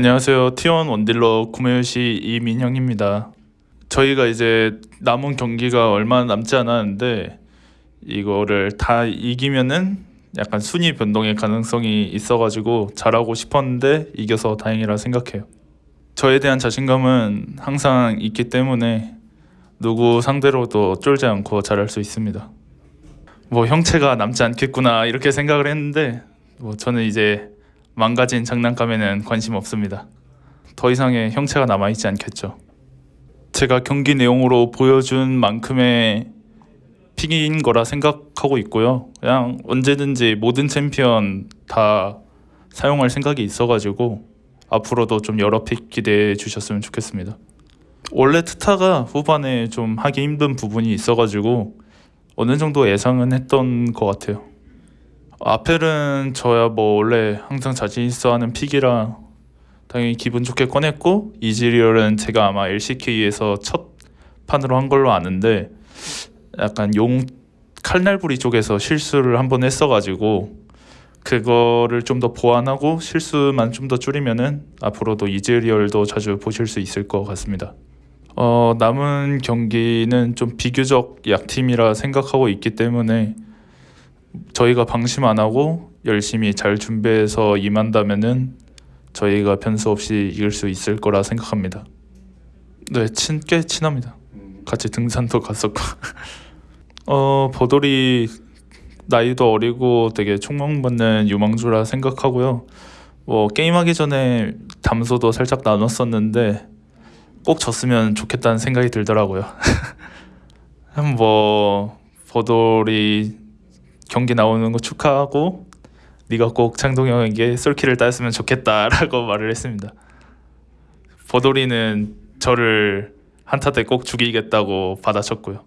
안녕하세요. T1 원딜러 구매요시 이민형입니다. 저희가 이제 남은 경기가 얼마 남지 않았는데 이거를 다 이기면은 약간 순위 변동의 가능성이 있어가지고 잘하고 싶었는데 이겨서 다행이라 생각해요. 저에 대한 자신감은 항상 있기 때문에 누구 상대로도 쫄지 않고 잘할 수 있습니다. 뭐 형체가 남지 않겠구나 이렇게 생각을 했는데 뭐 저는 이제 망가진 장난감에는 관심 없습니다. 더 이상의 형체가 남아있지 않겠죠. 제가 경기 내용으로 보여준 만큼의 pick인 거라 생각하고 있고요. 그냥 언제든지 모든 챔피언 다 사용할 생각이 있어가지고 앞으로도 좀 여러 pick 기대해 주셨으면 좋겠습니다. 원래 트타가 후반에 좀 하기 힘든 부분이 있어가지고 어느 정도 예상은 했던 것 같아요. 아펠은 저야 뭐 원래 항상 자신 있어 하는 픽이라 당연히 기분 좋게 꺼냈고 이즈리얼은 제가 아마 LCK에서 첫 판으로 한 걸로 아는데 약간 용 칼날부리 쪽에서 실수를 한 번 했어가지고 그거를 좀 더 보완하고 실수만 좀 더 줄이면은 앞으로도 이즈리얼도 자주 보실 수 있을 것 같습니다. 어, 남은 경기는 좀 비교적 약팀이라 생각하고 있기 때문에 저희가 방심 안 하고 열심히 잘 준비해서 임한다면은 저희가 변수 없이 이길 수 있을 거라 생각합니다. 네, 친, 꽤 친합니다. 같이 등산도 갔었고. 어, 버돌이 나이도 어리고 되게 총망받는 유망주라 생각하고요. 뭐 게임하기 전에 담소도 살짝 나눴었는데 꼭 졌으면 좋겠다는 생각이 들더라고요. 뭐 버돌이 경기 나오는 거 축하하고 네가 꼭 창동형에게 솔키를 따였으면 좋겠다라고 말을 했습니다. 버돌이는 저를 한타 때 꼭 죽이겠다고 받아쳤고요.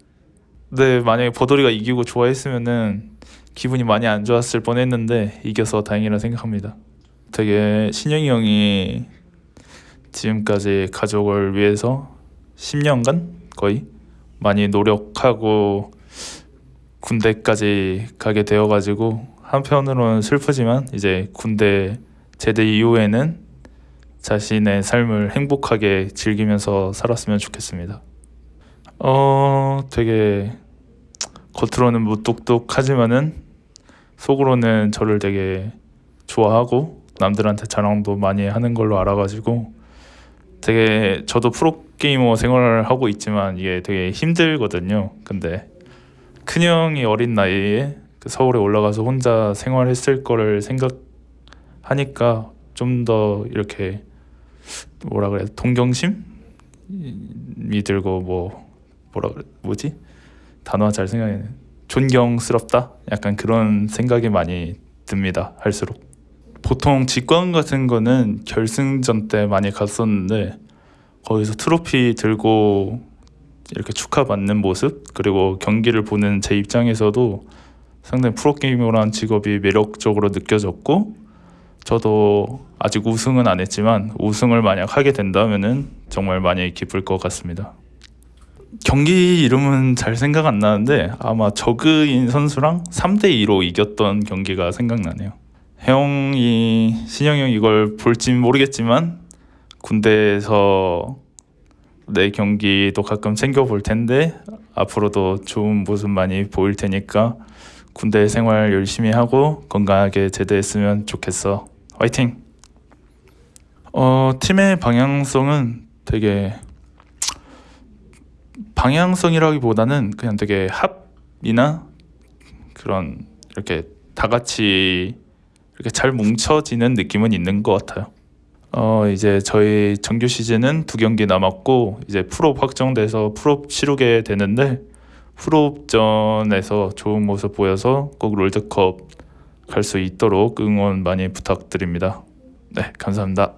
근데 만약에 버돌이가 이기고 좋아했으면은 기분이 많이 안 좋았을 뻔했는데 이겨서 다행이라 생각합니다. 되게 신영이 형이 지금까지 가족을 위해서 10년간 거의 많이 노력하고 군대까지 가게 되어가지고 한편으로는 슬프지만 이제 군대 제대 이후에는 자신의 삶을 행복하게 즐기면서 살았으면 좋겠습니다. 어, 되게 겉으로는 무뚝뚝하지만은 속으로는 저를 되게 좋아하고 남들한테 자랑도 많이 하는 걸로 알아가지고 되게 저도 프로게이머 생활을 하고 있지만 이게 되게 힘들거든요. 근데 큰형이 어린 나이에 그 서울에 올라가서 혼자 생활했을 거를 생각하니까 좀 더 이렇게 뭐라 그래 동경심이 들고 뭐 뭐라 그래 뭐지? 단어 잘 생각해 존경스럽다? 약간 그런 생각이 많이 듭니다 할수록. 보통 직관 같은 거는 결승전 때 많이 갔었는데 거기서 트로피 들고 이렇게 축하받는 모습 그리고 경기를 보는 제 입장에서도 상당히 프로게이머라는 직업이 매력적으로 느껴졌고 저도 아직 우승은 안 했지만 우승을 만약 하게 된다면은 정말 많이 기쁠 것 같습니다. 경기 이름은 잘 생각 안 나는데 아마 저그인 선수랑 3대 2로 이겼던 경기가 생각나네요. 형이 신영이 형 이걸 볼진 모르겠지만 군대에서 내 경기도 가끔 챙겨 볼 텐데 앞으로도 좋은 모습 많이 보일 테니까 군대 생활 열심히 하고 건강하게 제대했으면 좋겠어. 화이팅! 어, 팀의 방향성은 되게 방향성이라기보다는 그냥 되게 합이나 그런 이렇게 다 같이 이렇게 잘 뭉쳐지는 느낌은 있는 것 같아요. 어 이제 저희 정규 시즌은 두 경기 남았고 이제 프로 확정돼서 프로 치르게 되는데 프로전에서 좋은 모습 보여서 꼭 롤드컵 갈 수 있도록 응원 많이 부탁드립니다. 네, 감사합니다.